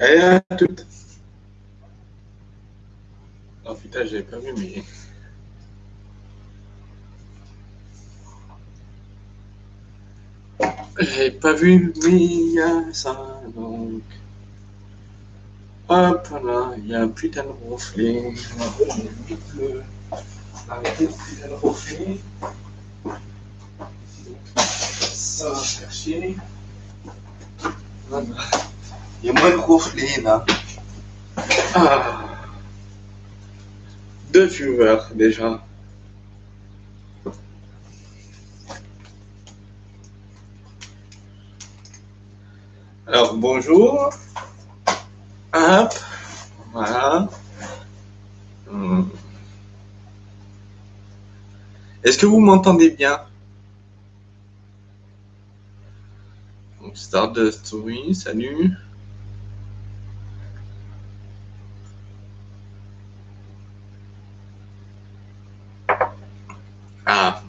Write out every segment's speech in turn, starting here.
Allez, à toutes. Oh putain, j'avais pas vu, mais. J'avais pas vu, mais il y a ça, donc. Hop là, il y a un putain de reflet. Arrêtez le putain de reflet. Ça va faire chier. Voilà. Ah. Deux viewers déjà. Alors bonjour. Hop. Voilà. Hmm. Est-ce que vous m'entendez bien? Donc, Stardust, oui, salut. Ah,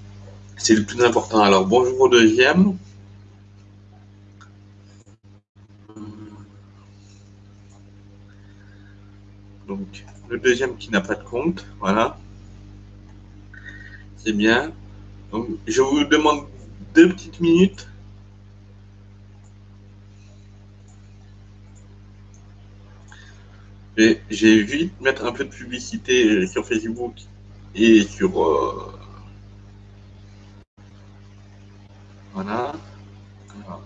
c'est le plus important. Alors, bonjour au deuxième. Donc, le deuxième qui n'a pas de compte, voilà. C'est bien. Donc, je vous demande deux petites minutes. J'ai vite mettre un peu de publicité sur Facebook et sur... euh, voilà. Alors.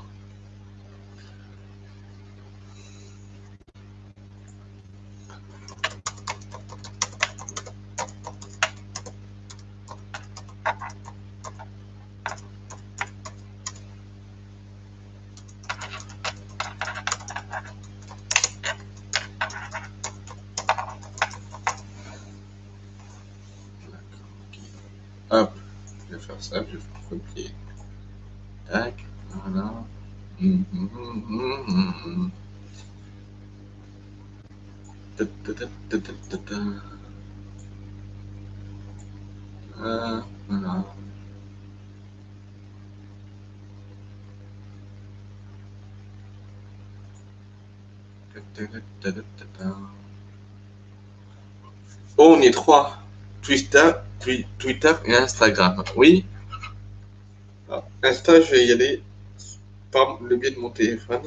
Hop, je vais faire ça, je vais faire copier. Tac, voilà. Hum, hum, hum, hum, hum, hum. Ta, ta, ta, ta, ta, ta, ta. Ah, voilà. Ta, ta, ta, ta, ta, ta, ta. Oh, on est trois. Twitter, Twi- Twitter et Instagram. Oui. Ah, Insta, je vais y aller par le biais de mon téléphone.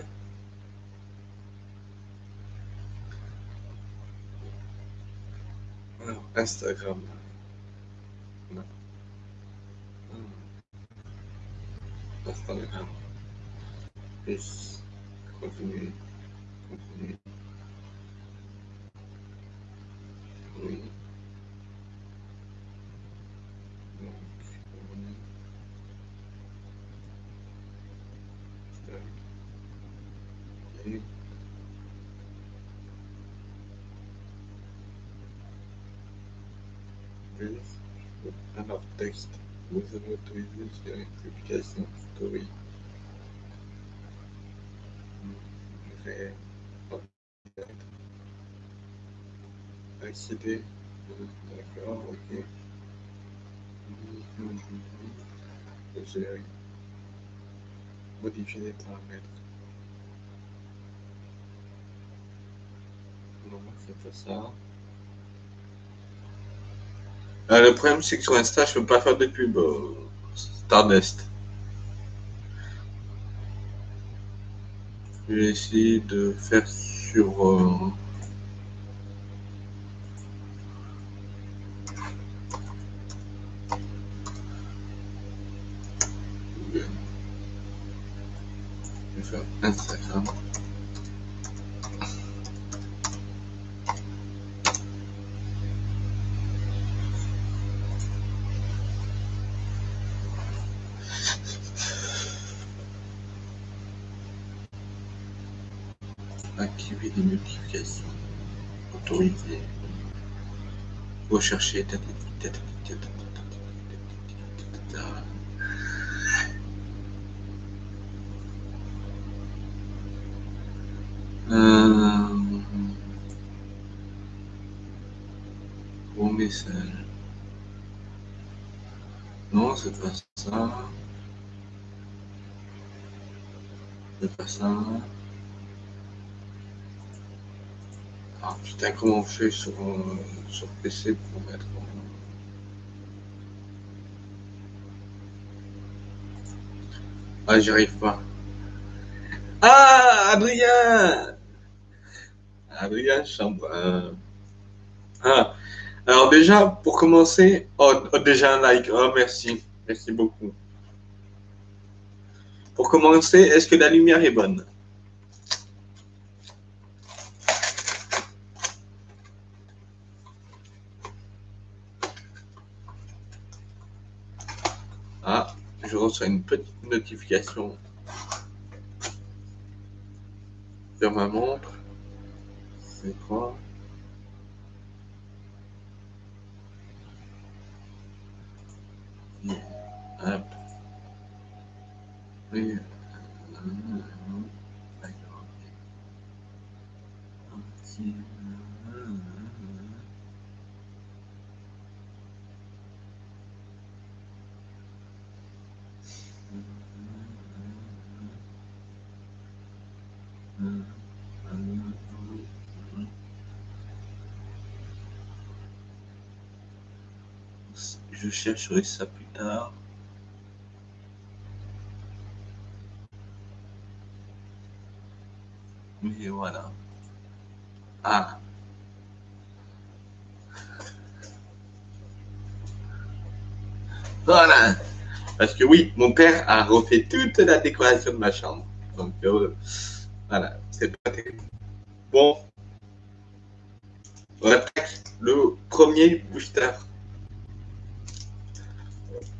Instagram. Instagram. Plus. Continuer. Continuer. Oui. Donc, oui. Tac. Ok. Plus. Alors, texte. Vous avez autorisé sur une publication story. Réel. Accéder. D'accord, ok. Gérer. Modifier les paramètres. Non, c'est pas ça. Euh, le problème, c'est que sur Insta, je peux pas faire de pub. euh, Stardust. Je vais essayer de faire sur. euh, вообще так Ah putain, comment on fait sur, euh, sur PC pour mettre. Ah, j'y arrive pas. Ah, Adrien Adrien Chambre. Ah, alors déjà, pour commencer, oh, oh, déjà un like. Oh, merci. Merci beaucoup. Pour commencer, est-ce que la lumière est bonne Ah, je reçois une petite notification sur ma montre. C'est quoi Hop. Oui. Je chercherai ça plus tard. Mais voilà. Ah. Voilà. Parce que oui, mon père a refait toute la décoration de ma chambre. Donc euh, voilà, c'est pas terrible. Bon. On attaque le premier booster.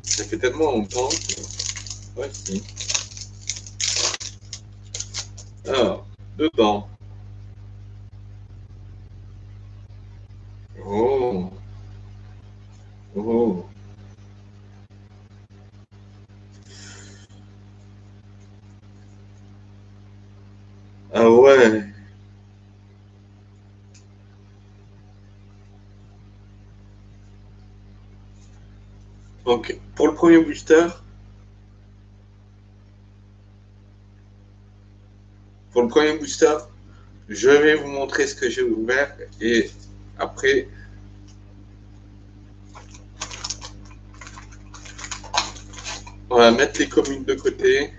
Ça fait tellement longtemps si. Alors, dedans. Oh. Oh. Ah ouais. Donc, pour le premier booster, pour le premier booster, je vais vous montrer ce que j'ai ouvert et après, on va mettre les communes de côté.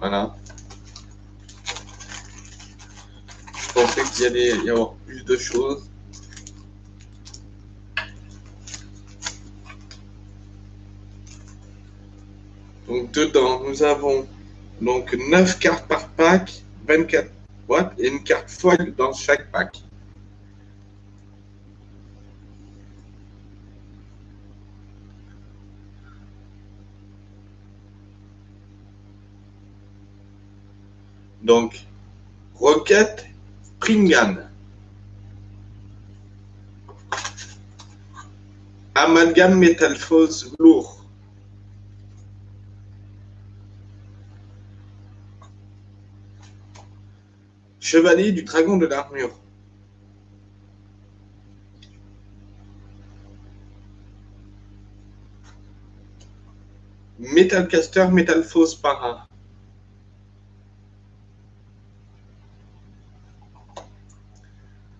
Voilà. Je pensais qu'il y allait y avoir plus de choses. Donc dedans, nous avons donc 9 cartes par pack, 24 boîtes et une carte folle dans chaque pack. Donc, Rocket Pringan. Amalgame Métalphose lourd. Chevalier du Dragon de l'Armure. Metalcaster Metalphose Para.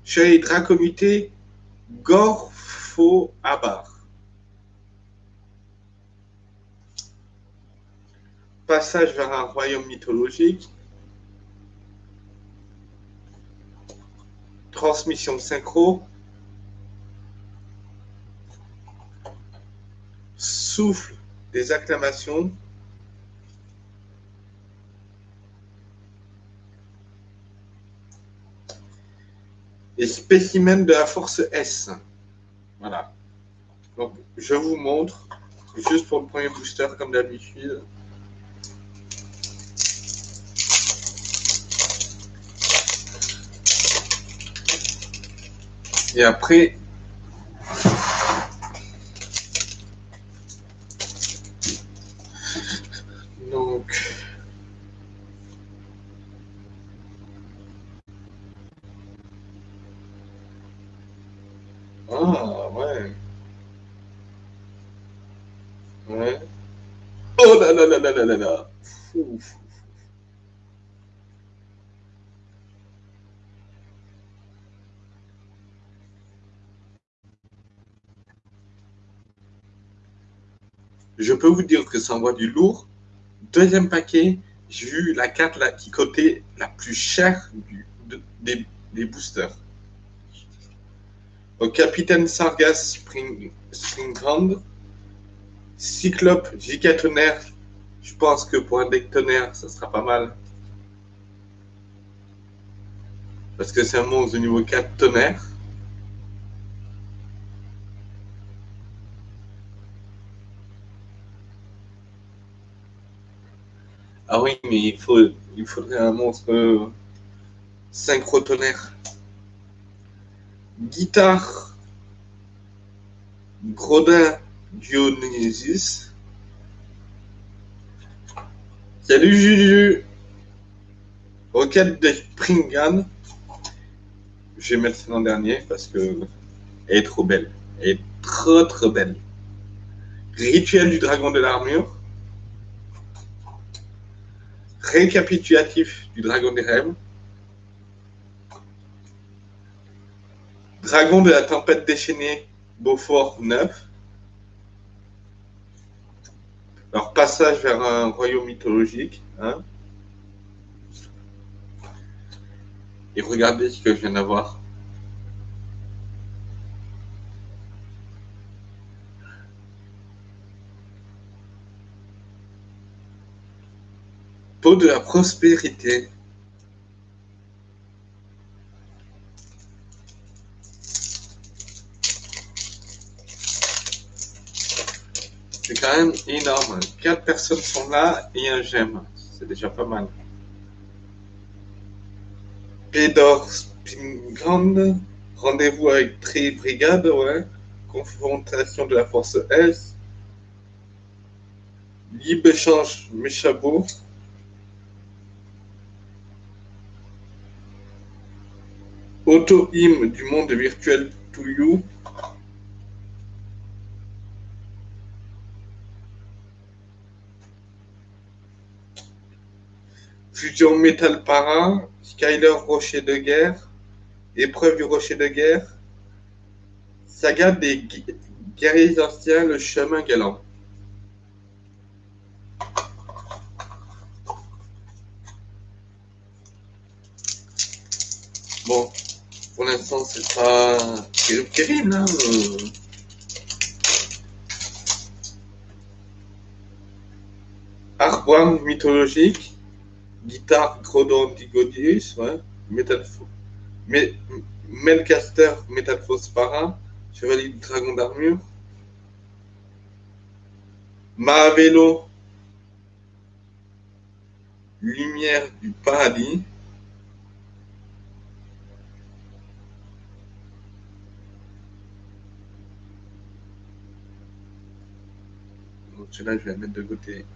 Chevalier Dracomuté Gorpho Abar. Passage vers un royaume mythologique. Transmission synchro, souffle des acclamations, et spécimen de la force S. Voilà. Donc, je vous montre, juste pour le premier booster, comme d'habitude. Et après, donc, ah ouais, ouais. Oh là là là là là là. Je peux vous dire que ça envoie du lourd. Deuxième paquet, j'ai eu la carte qui cotait la plus chère des, boosters. Au Capitaine Sargas Spring, Springbrand, Cyclope Giga Tonnerre, je pense que pour un deck tonnerre, ça sera pas mal. Parce que c'est un monstre de niveau 4 tonnerre. Ah oui, mais il, faut, il faudrait un monstre synchro-tonnerre. Guitare. Grodin Dionysus. Salut Juju. Rocket de Springan. Je vais mettre l'an dernier parce que elle est trop belle. Elle est trop trop belle. Rituel du dragon de l'armure. Récapitulatif du dragon des rêves. Dragon de la tempête déchaînée, Beaufort 9. Alors, passage vers un royaume mythologique. Hein. Et regardez ce que je viens d'avoir. De la prospérité. C'est quand même énorme. Quatre personnes sont là et un j'aime. C'est déjà pas mal. Pédor Spingrand, rendez-vous avec Tri Brigade, ouais. Confrontation de la force S. Libre-échange. Auto-hymne du monde virtuel to you. Fusion Metal Para, Skyler Rocher de Guerre, Épreuve du Rocher de Guerre, Saga des guerriers anciens, le chemin galant. Bon, pour l'instant, c'est pas terrible, hein. Arboine mythologique guitare Crodon Digodius, ouais, Metal, Melcaster Metal Para, Chevalier du Dragon d'Armure, Mahavelo, Lumière du Paradis, Celui-là, je vais la mettre de côté.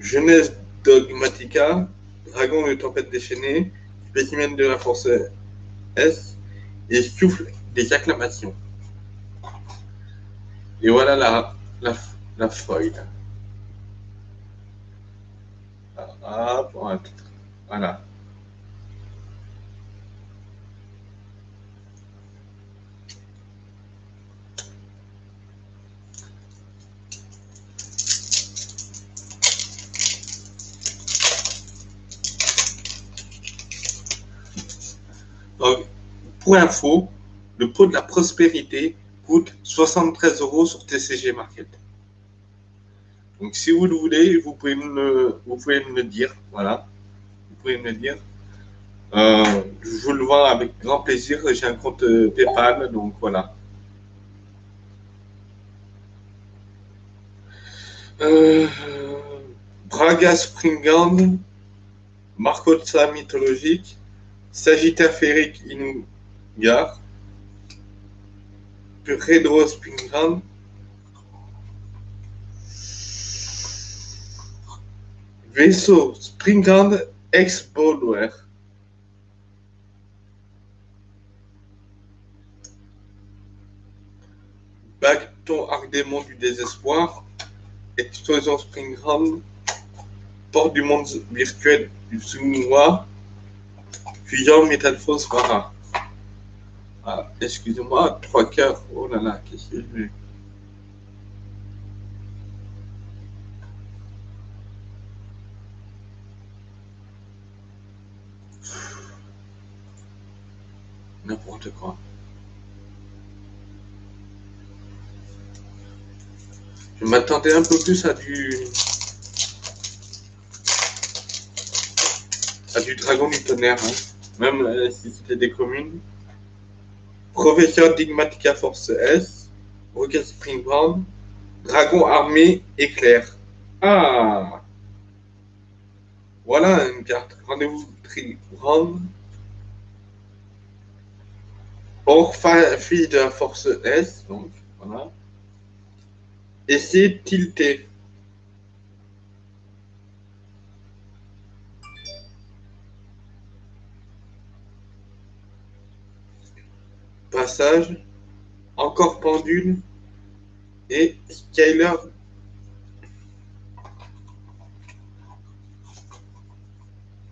Jeunesse Dogmatica, Dragon de tempête déchaînée, spécimen de la force S, et souffle des acclamations. Et voilà la, la, la feuille. Ah, voilà. Pour info, le pot de la prospérité coûte 73 euros sur TCG Market. Donc, si vous le voulez, vous pouvez me, vous pouvez me le dire. Voilà. Vous pouvez me le dire. Euh, je vous le vends avec grand plaisir. J'ai un compte euh, PayPal, donc voilà. Euh, Braga Springand, Marcotsa mythologique, Sagittaire férique Inugar, Redro Spingham, Vaisseau Springham ex Baudouin. Bacton Arc-Démon du désespoir, Explosion Springham, Porte du monde virtuel du Plusieurs méthodes fausses, voilà. Ah, excusez-moi, trois cœurs. Oh là là, qu'est-ce que je mets N'importe quoi. Je m'attendais un peu plus à du... à du dragon du tonnerre. Hein même euh, si c'était des communes. Professeur Digmatica Force S, Rocket Springbound, Dragon Armé Éclair. Ah Voilà une carte. Rendez-vous Trigrand. Or, fille de la Force S, donc voilà. C'est tilté. Passage, encore pendule et Skyler.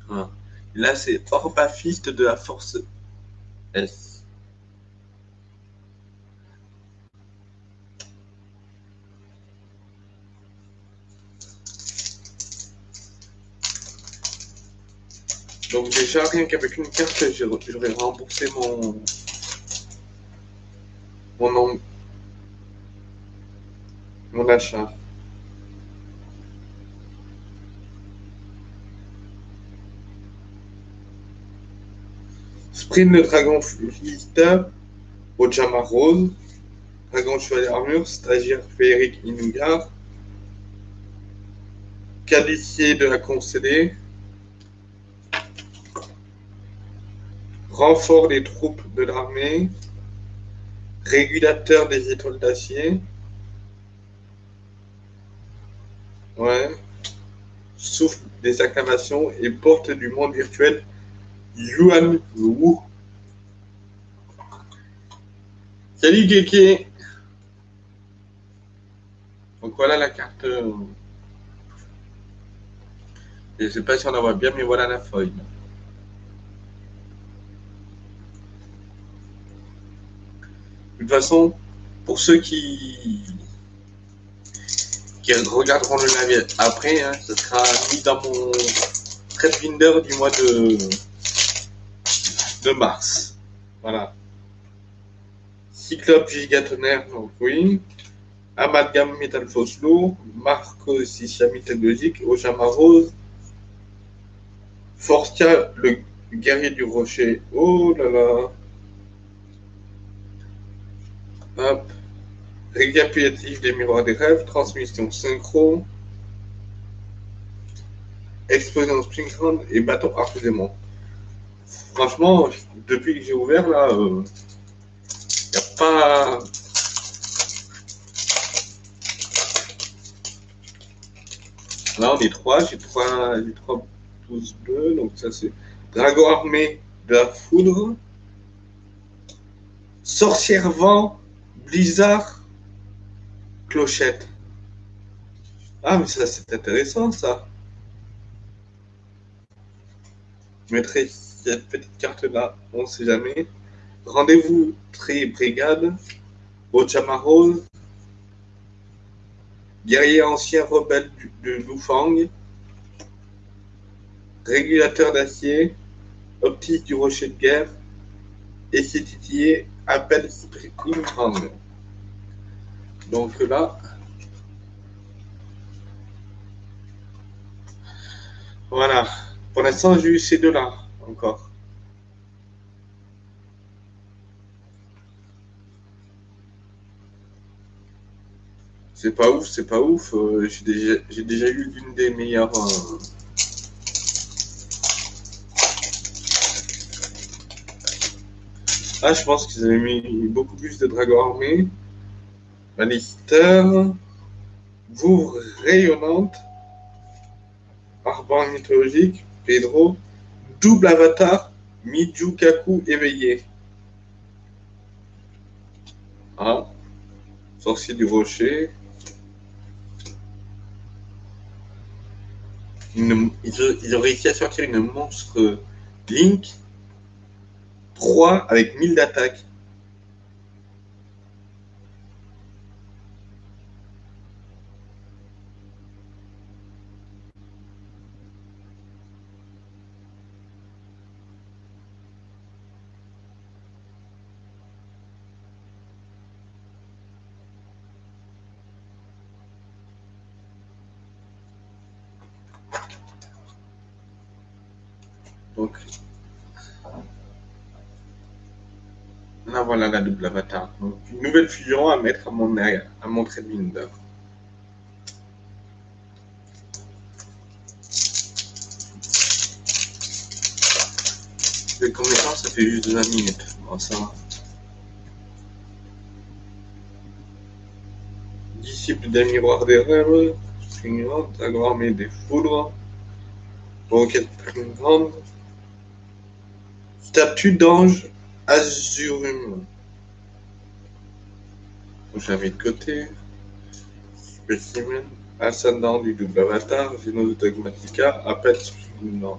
Ah. Là, c'est Orbafiste de la force S. Donc déjà, rien qu'avec une carte, j'aurais remboursé mon, mon, mon achat. Sprint le dragon philister au Jama Rose, dragon chevalier armure, stagiaire féerique Inugar, qualifié de la concédée, renfort des troupes de l'armée, régulateur des étoiles d'acier, ouais, souffle des acclamations et porte du monde virtuel Yuan Wu. Salut Keke Donc voilà la carte. Je ne sais pas si on en voit bien, mais voilà la feuille. Toute façon, pour ceux qui, qui regarderont le navire après, hein, ce sera mis dans mon trade du mois de, mars. Voilà. Cyclope gigatonnerre, donc oui. Amalgame métal fausse lourd. Marco Sicia mythologique. Ojama Rose. Forstia, le guerrier du rocher. Oh là là. Hop. Récapitulatif des miroirs des rêves, transmission synchro, explosion Springground et bâton harcèlement. Franchement, depuis que j'ai ouvert là, il euh, n'y a pas. Là, on est trois, j'ai trois, trois pouces bleus, donc ça c'est Dragon armé de la foudre, Sorcière vent Blizzard Clochette. Ah, mais ça, c'est intéressant, ça. Je mettrai cette petite carte-là, on ne sait jamais. Rendez-vous Tri Brigade, Ochama Rose, guerrier ancien rebelle de Lufang, régulateur d'acier, optique du rocher de guerre, et c'est titillé appelle Spring Donc là, voilà. Pour l'instant, j'ai eu ces deux-là encore. C'est pas ouf, c'est pas ouf. Euh, j'ai déjà, déjà, eu l'une des meilleures. Euh, Ah, je pense qu'ils avaient mis beaucoup plus de dragons armés. Lannister. Vouvre rayonnante. Arbre mythologique. Pedro. Double avatar. Mijukaku éveillé. Ah. Sorcier du rocher. ils, ont, réussi à sortir une monstre Link 3 avec 1000 d'attaque. Donc, là voilà la double avatar. Donc, une nouvelle fusion à mettre à mon, à mon mine d'œuvre. Les combien ça fait juste 20 minutes. Bon, ça. Disciple d'un miroir des rêves, suivante, mais des foudres, requête plus grande, statue d'ange azurum. J'avais de côté, spécimen, ascendant du double avatar, Venus dogmatica, appel non.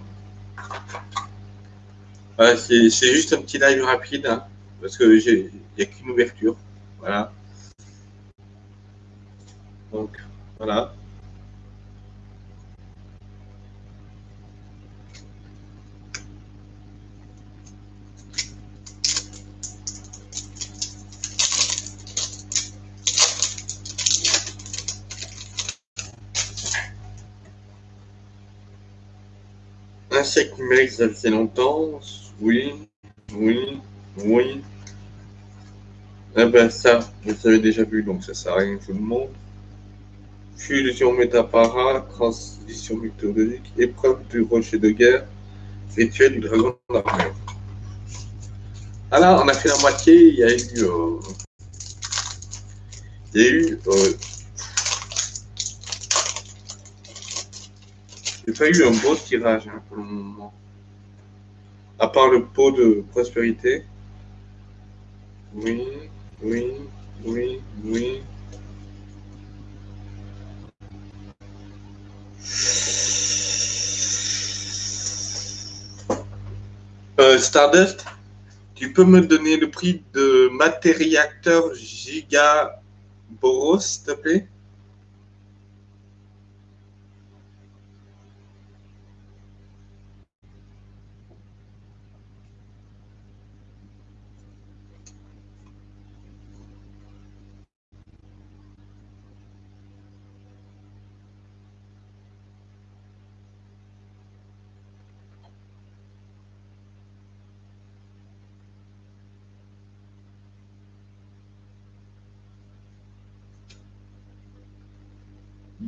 c'est juste un petit live rapide, hein, parce que il n'y a qu'une ouverture. Voilà. Donc, voilà. Insecte numérique, ça fait longtemps. Oui, oui, oui. Eh ben ça, vous avez déjà vu, donc ça sert à rien tout le monde. Fusion métapara, transition mythologique, épreuve du rocher de guerre, rituel du dragon d'armure. Alors, on a fait la moitié, il y a eu... Euh, il y a eu... Euh, J'ai pas eu un beau tirage hein, pour le moment. À part le pot de prospérité. Oui, oui, oui, oui. Euh, Stardust, tu peux me donner le prix de matériacteur Gigaboros, s'il te plaît?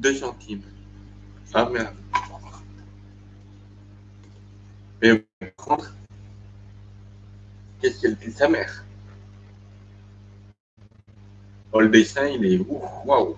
Deux centimes. Ah merde. Mais par contre, qu'est-ce qu'elle dit sa mère? Oh, Le dessin, il est ouf, waouh.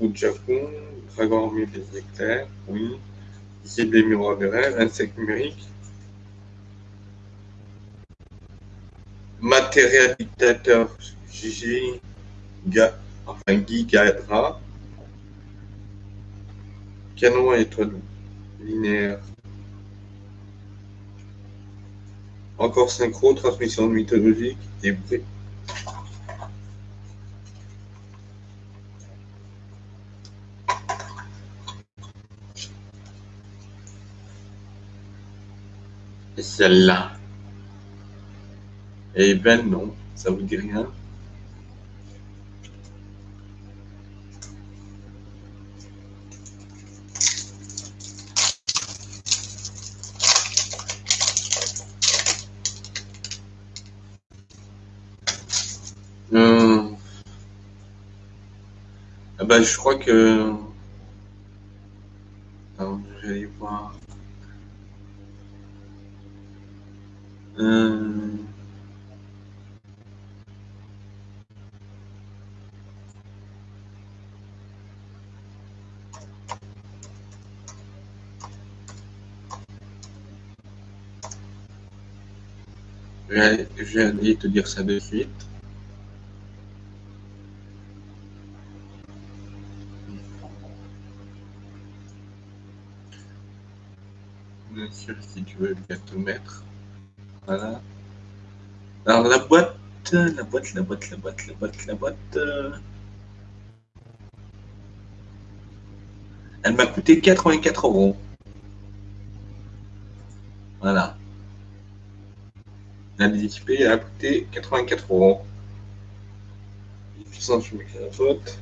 Armé des éclairs, oui. De rêve, insectes numériques. Matériel dictateur Gigi, enfin Guy Gadra. Canon à étoile linéaire. Encore synchro, transmission mythologique et celle-là. Eh ben non, ça vous dit rien. Euh... Ah ben, je crois que... Alors, je voir. Euh... Je vais te dire ça de suite. Bien sûr, si tu veux bien te mettre. Voilà. Alors la boîte, la boîte, la boîte, la boîte, la boîte, la boîte. Elle m'a coûté 84 euros. Voilà. La DTP a coûté 84 euros. Je mets la faute.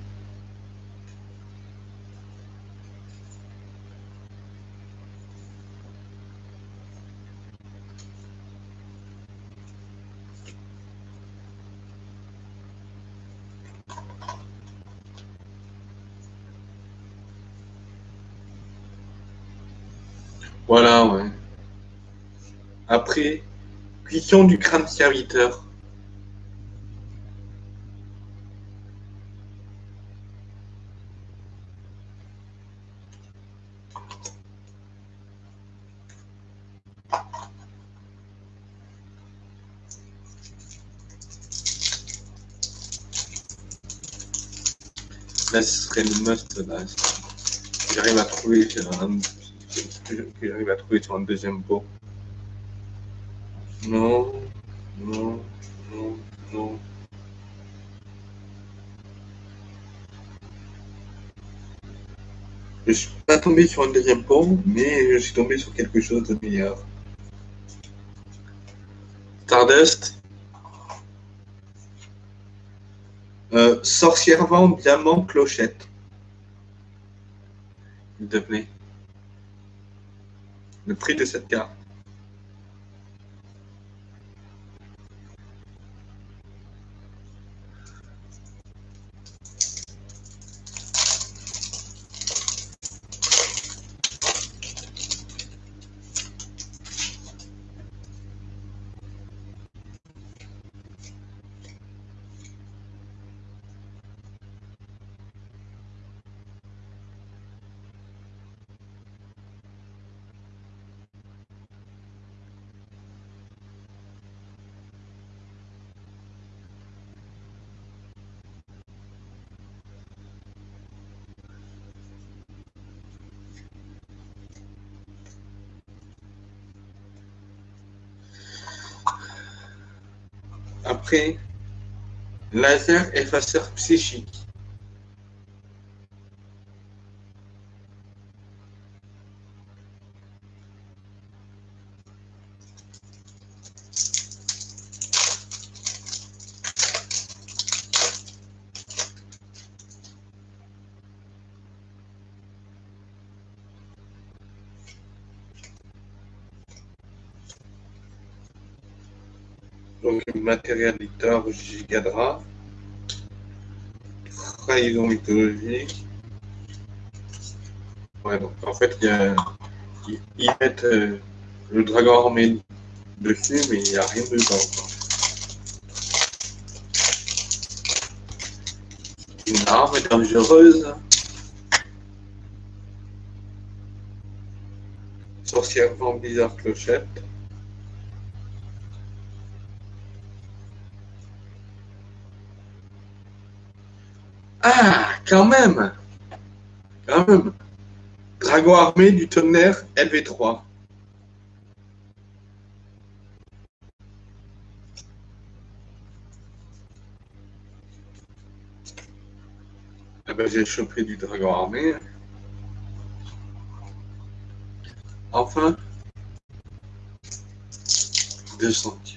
Voilà, ouais. Après, cuisson du crâne serviteur. Là, ce serait le must. J'arrive à trouver un que j'arrive à trouver sur un deuxième pot. Non, non, non, non. Je suis pas tombé sur un deuxième pot, mais je suis tombé sur quelque chose de meilleur. Stardust. Euh, sorcière vent, diamant, clochette. S'il te plaît le prix de cette carte. Laser effaceur psychique. Donc matériel lecteur Gigadra, trahison mythologique. Ouais, donc en fait, il y a, ils, mettent euh, le dragon armé dessus, mais il n'y a rien dedans. Une arme dangereuse. Sorcière vent bizarre clochette. Ah, quand même Quand même Dragon armé du tonnerre LV3. Ah ben, j'ai chopé du dragon armé. Enfin, 2 centimes.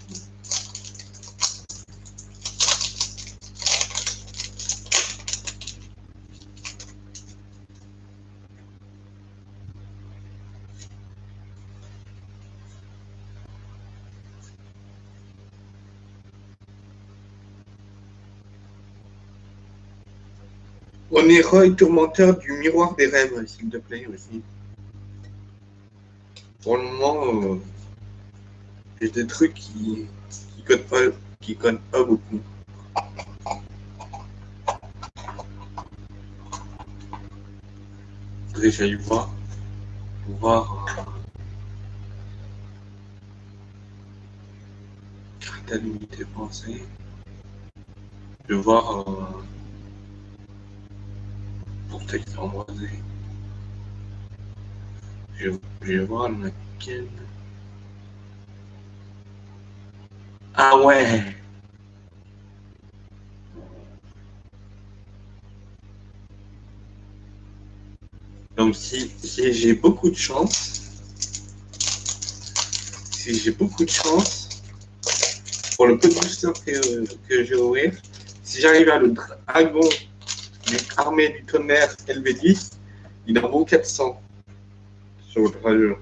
On est tourmenteur du miroir des rêves, s'il te plaît, aussi. Pour le moment, euh, j'ai des trucs qui qui codent pas, qui codent pas beaucoup. Faudrait que j'aille voir, pour voir. Carte à l'unité pensée. Je vais voir. Euh, embrasé. Je, je vais voir lequel. Ah ouais! Donc Donc, si, j'ai beaucoup de chance, si j'ai beaucoup de chance, pour le peu de booster que, que je vais ouvrir, si j'arrive à le dragon du armée du tonnerre LV10, il en vaut 400 sur votre radio.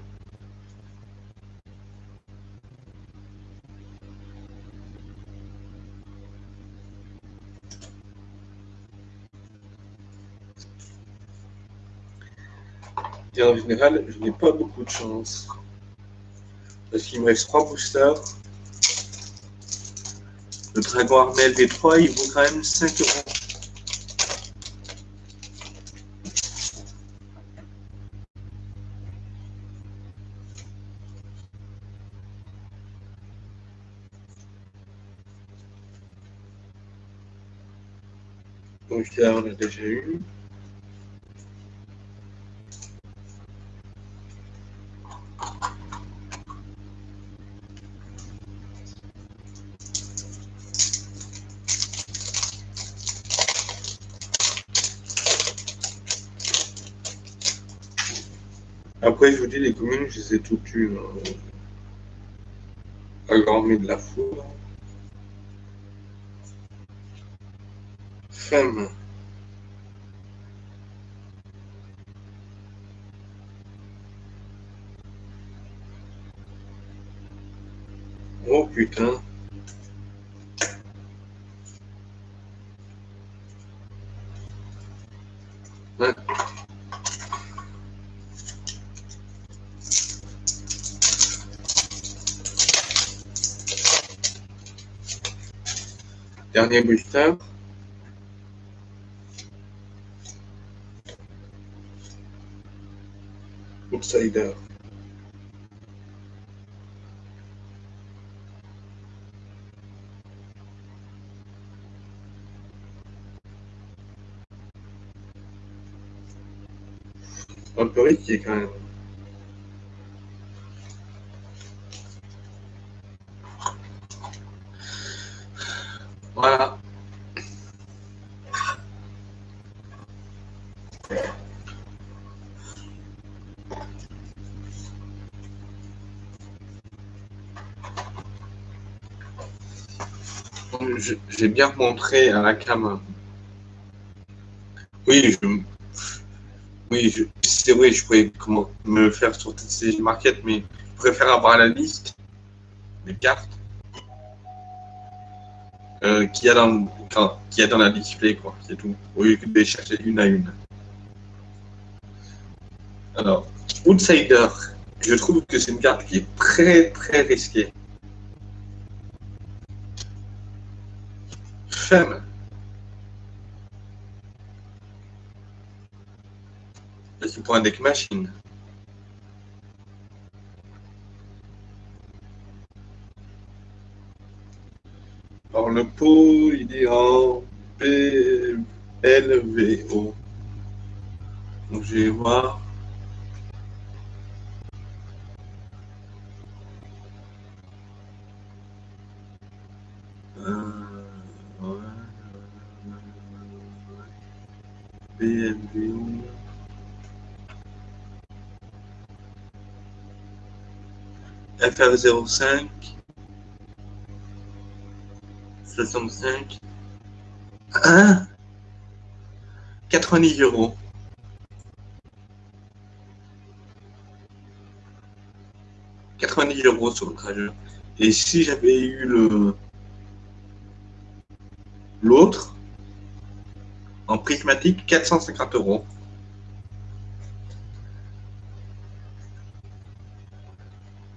Et en général, je n'ai pas beaucoup de chance. Parce qu'il me reste 3 boosters. Le Dragon Armel V3, il vaut quand même 5 euros. Donc on a déjà eu. Après, je vous dis, les communes, je les ai toutes eues. Hein. de la foudre. Oh putain. Dernier booster. Outsider. Un peu risqué quand même. Voilà. J'ai bien montré à la cam. Oui, je, oui, c'est vrai, je pourrais comment, me faire sur TCG Market, mais je préfère avoir la liste des cartes euh, qu'il y, a dans, a dans la display, quoi, c'est tout, au lieu que de les chercher une à une. Alors, Outsider, je trouve que c'est une carte qui est très très risquée. Femme. C'est pour un deck machine. Alors le pot, il est en PLVO. Donc je vais voir. Euh, PLVO. FR05 65 1 90 euros. « 90 euros sur le trajet. Et si j'avais eu le l'autre en prismatique, 450 euros.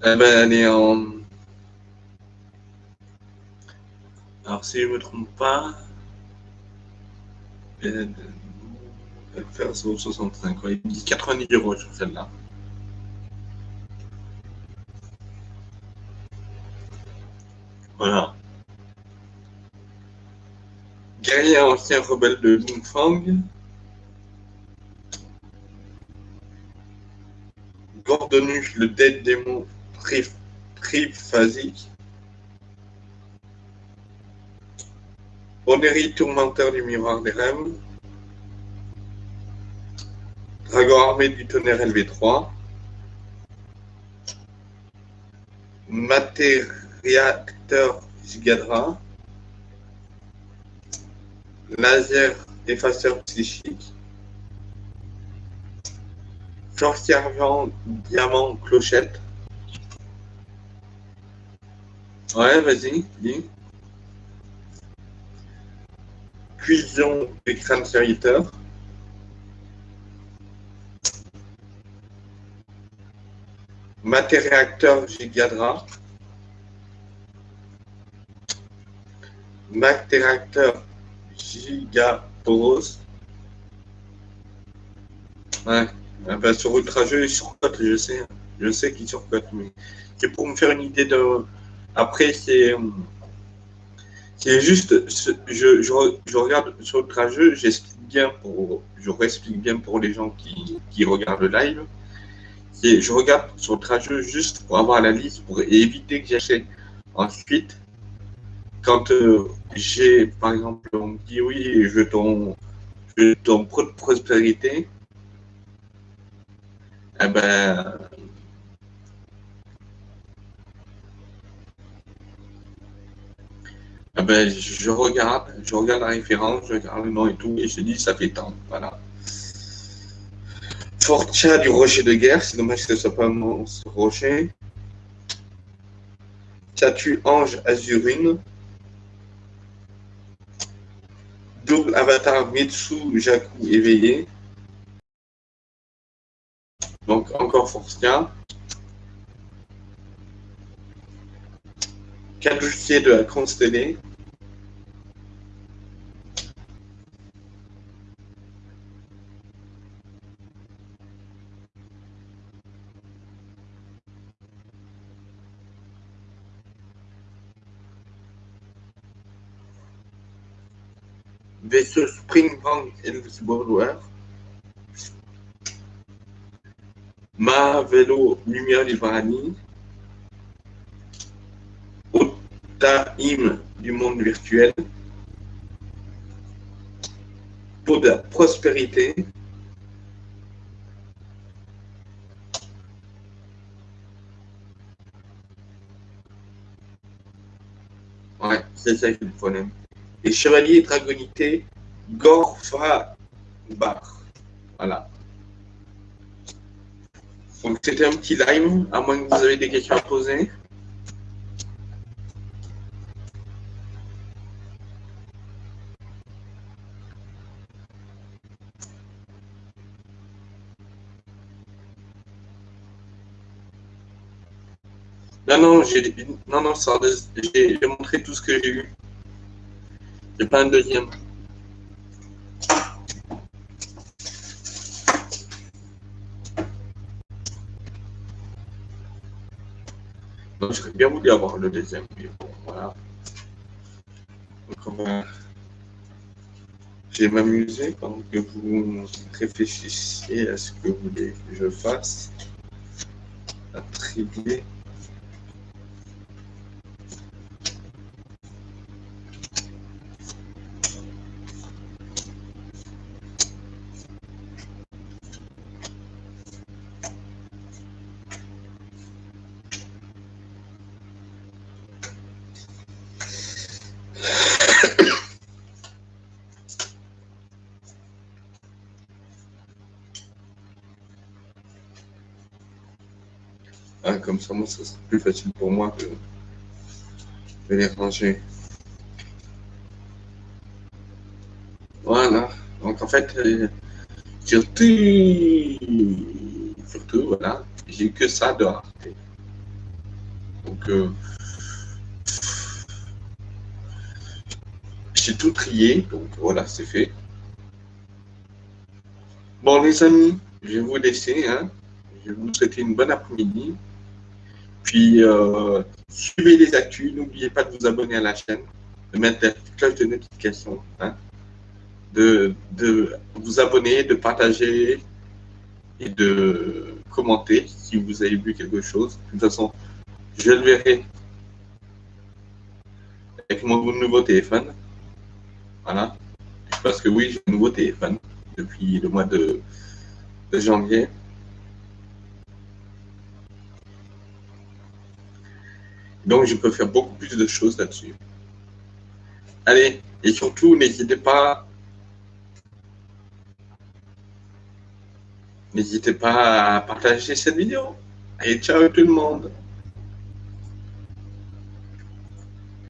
Eh ben, elle est en Alors, si je ne me trompe pas, elle fait 65, il dit 90 euros sur celle-là. Ancien rebelle de Lingfang. Gordonus, le dead démon triphasique. Onérie tourmenteur du miroir des rêves. Dragon armé du tonnerre LV3. Matériacteur Gigadra. Laser effaceur psychique. Fortièrement diamant clochette. Ouais, vas-y, dis. Cuisson des crânes serviteurs. Matéréacteur Gigadra. Matéréacteur Gigaporos. Ouais, ah bah, sur Ultra-Jeu, il surcote, je sais. Je sais qu'il surcote, mais c'est pour me faire une idée de. Après, c'est. C'est juste, je, je, regarde sur Ultra-Jeu, j'explique bien pour, je réexplique bien pour les gens qui, qui regardent le live je regarde sur le trajet juste pour avoir la liste, pour éviter que j'achète. Ensuite, quand euh, j'ai, par exemple, on me dit oui, je ton, je ton prospérité, eh ben, eh ben, je regarde, je regarde la référence, je regarde le nom et tout, et je dis ça fait tant, voilà. Fortia du rocher de guerre, c'est dommage que ce soit pas mon rocher. Statue Ange Azurine. Double avatar Mitsu Jaku éveillé. Donc encore Fortia. Caducier de la constellée. Vaisseau Springbank Elvesborough, Ma Vélo Lumière Livrani, Otaim du monde virtuel, pour de la prospérité, Ouais, c'est ça le problème et chevalier dragonité Gorfa Bar. Voilà. Donc c'était un petit live, à moins que vous avez des questions à poser. Non, non, j'ai non, non, j'ai montré tout ce que j'ai eu pas un deuxième. Donc, je bien voulu avoir le deuxième. voilà. Donc, Je vais m'amuser pendant que vous réfléchissiez à ce que vous voulez que je fasse. Attribuer. Ça sera plus facile pour moi de, les ranger. Voilà. Donc en fait, euh, surtout, surtout, voilà, j'ai que ça de. Donc, euh, j'ai tout trié, donc voilà, c'est fait. Bon, les amis, je vais vous laisser. Hein. Je vais vous souhaiter une bonne après-midi. Puis, euh, suivez les actus. N'oubliez pas de vous abonner à la chaîne, de mettre la cloche de notification, hein, de, de vous abonner, de partager et de commenter si vous avez vu quelque chose. De toute façon, je le verrai avec mon nouveau téléphone. Voilà. Parce que oui, j'ai un nouveau téléphone depuis le mois de de janvier. Donc, je peux faire beaucoup plus de choses là-dessus. Allez, et surtout, n'hésitez pas, n'hésitez pas à partager cette vidéo. Allez, ciao tout le monde